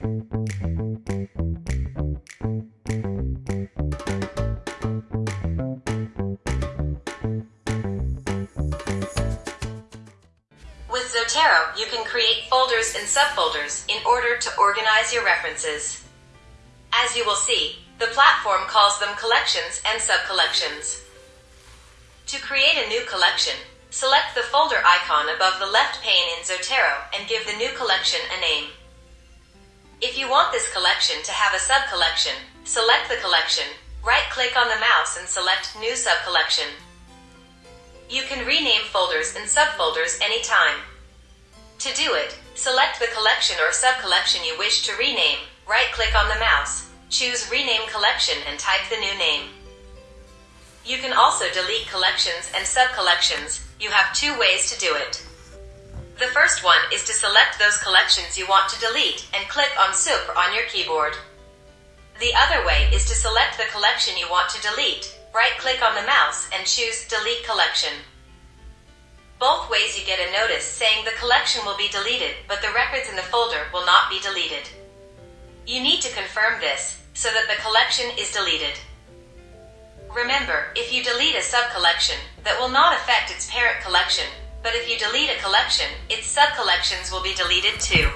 With Zotero, you can create folders and subfolders in order to organize your references. As you will see, the platform calls them collections and subcollections. To create a new collection, select the folder icon above the left pane in Zotero and give the new collection a name. If you want this collection to have a subcollection, select the collection, right-click on the mouse and select New Subcollection. You can rename folders and subfolders anytime. To do it, select the collection or subcollection you wish to rename, right-click on the mouse, choose Rename Collection and type the new name. You can also delete collections and subcollections. You have two ways to do it. The first one is to select those collections you want to delete and click on Super on your keyboard. The other way is to select the collection you want to delete, right-click on the mouse and choose Delete Collection. Both ways you get a notice saying the collection will be deleted, but the records in the folder will not be deleted. You need to confirm this so that the collection is deleted. Remember, if you delete a sub-collection, that will not affect its parent collection, but if you delete a collection, its subcollections will be deleted too.